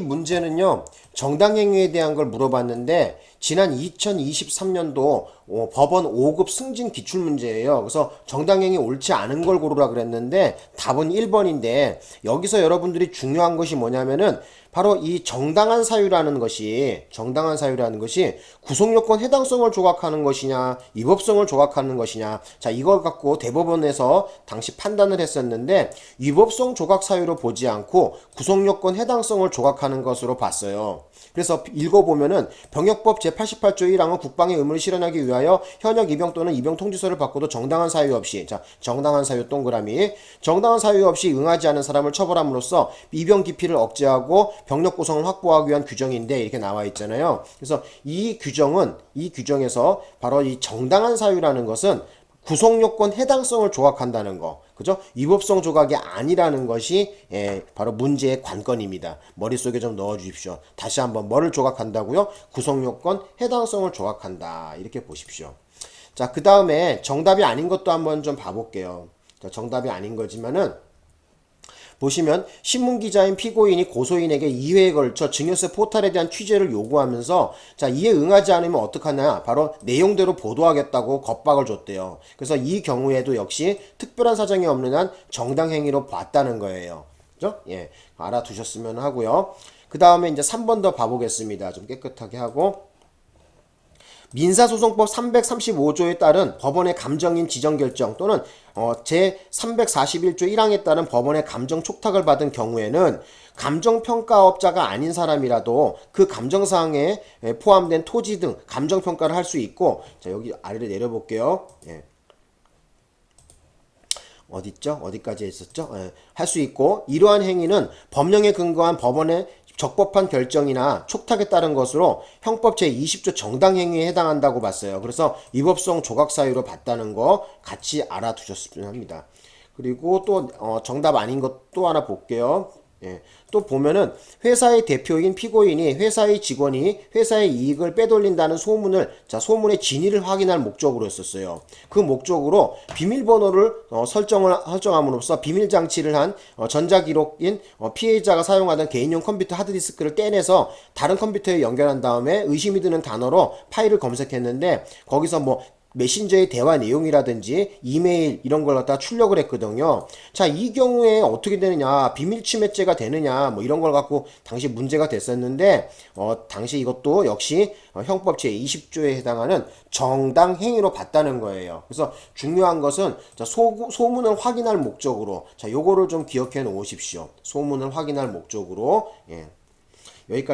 이 문제는요. 정당행위에 대한 걸 물어봤는데 지난 2023년도 어, 법원 5급 승진 기출문제예요. 그래서 정당행위 옳지 않은 걸 고르라 그랬는데 답은 1번인데 여기서 여러분들이 중요한 것이 뭐냐면은 바로 이 정당한 사유라는 것이 정당한 사유라는 것이 구속요건 해당성을 조각하는 것이냐 위법성을 조각하는 것이냐 자 이걸 갖고 대법원에서 당시 판단을 했었는데 위법성 조각 사유로 보지 않고 구속요건 해당성을 조각하는 것으로 봤어요. 그래서 읽어보면은 병역법 제88조 1항은 국방의 의무를 실현하기 위하여 현역 입영 또는 입영 통지서를 받고도 정당한 사유 없이 자 정당한 사유 동그라미 정당한 사유 없이 응하지 않은 사람을 처벌함으로써 입영 기피를 억제하고 병력 구성을 확보하기 위한 규정인데 이렇게 나와 있잖아요. 그래서 이 규정은 이 규정에서 바로 이 정당한 사유라는 것은 구속요건 해당성을 조각한다는 거. 그죠? 위법성 조각이 아니라는 것이 예, 바로 문제의 관건입니다. 머릿속에 좀 넣어 주십시오. 다시 한번 뭐를 조각한다고요? 구속요건 해당성을 조각한다. 이렇게 보십시오. 자, 그 다음에 정답이 아닌 것도 한번 좀 봐볼게요. 자, 정답이 아닌 거지만은 보시면 신문기자인 피고인이 고소인에게 2회에 걸쳐 증여세 포탈에 대한 취재를 요구하면서 자 이에 응하지 않으면 어떡하냐 바로 내용대로 보도하겠다고 겁박을 줬대요. 그래서 이 경우에도 역시 특별한 사정이 없는 한 정당행위로 봤다는 거예요. 그죠? 예 알아두셨으면 하고요. 그 다음에 이제 3번 더 봐보겠습니다. 좀 깨끗하게 하고 민사소송법 335조에 따른 법원의 감정인 지정 결정 또는 어, 제 341조 1항에 따른 법원의 감정 촉탁을 받은 경우에는 감정평가업자가 아닌 사람이라도 그 감정사항에 포함된 토지 등 감정평가를 할 수 있고 자 여기 아래로 내려볼게요. 예. 어딨죠? 어디까지 했었죠? 예. 할수 있고 이러한 행위는 법령에 근거한 법원의 적법한 결정이나 촉탁에 따른 것으로 형법 제20조 정당행위에 해당한다고 봤어요. 그래서 위법성 조각사유로 봤다는 거 같이 알아두셨으면 합니다. 그리고 또 어, 정답 아닌 것 또 하나 볼게요. 예. 또 보면은 회사의 대표인 피고인이 회사의 직원이 회사의 이익을 빼돌린다는 소문을 자 소문의 진위를 확인할 목적으로 했었어요. 그 목적으로 비밀번호를 어, 설정을 설정함으로써 비밀 장치를 한 어, 전자기록인 어, 피해자가 사용하던 개인용 컴퓨터 하드디스크를 떼내서 다른 컴퓨터에 연결한 다음에 의심이 드는 단어로 파일을 검색했는데 거기서 뭐 메신저의 대화 내용이라든지 이메일 이런 걸 갖다 출력을 했거든요. 자, 이 경우에 어떻게 되느냐, 비밀 침해죄가 되느냐, 뭐 이런 걸 갖고 당시 문제가 됐었는데, 어, 당시 이것도 역시 어, 형법 제20조에 해당하는 정당 행위로 봤다는 거예요. 그래서 중요한 것은 자, 소, 소문을 확인할 목적으로, 자, 요거를 좀 기억해 놓으십시오. 소문을 확인할 목적으로, 예. 여기까지